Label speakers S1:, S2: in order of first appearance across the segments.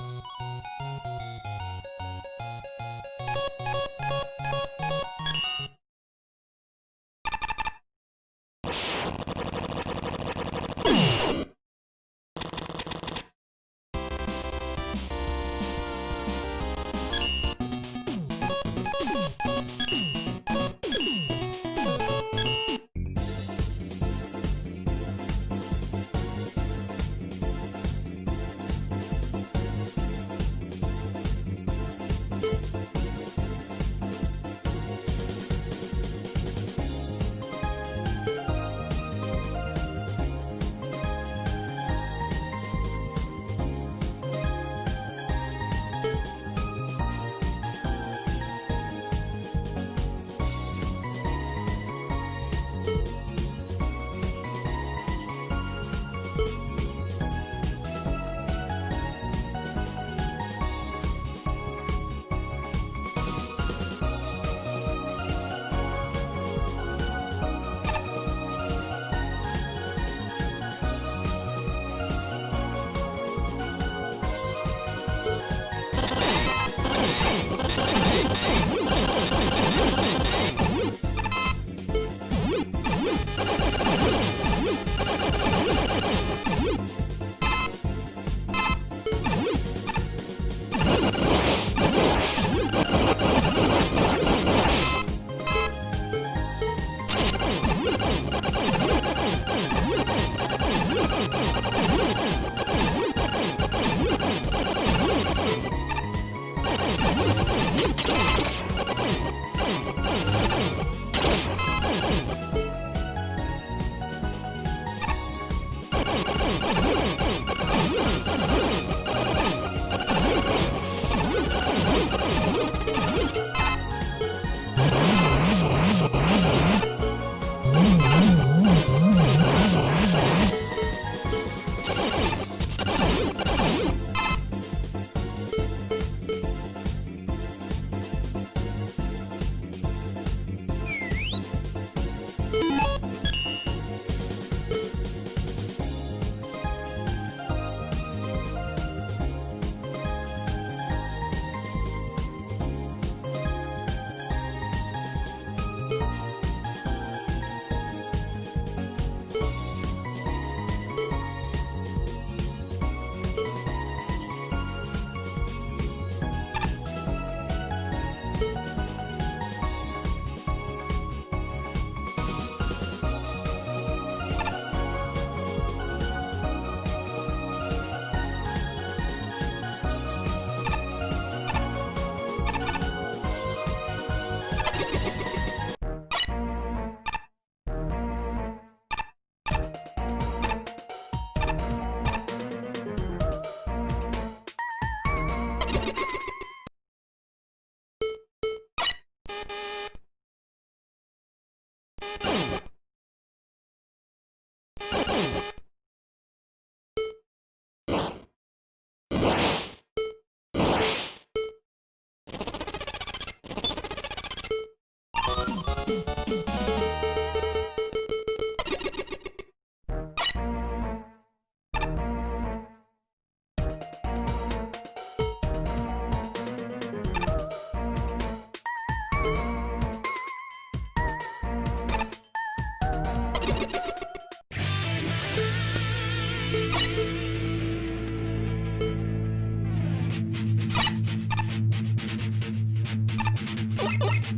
S1: Música you Oh,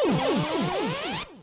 S2: Oh!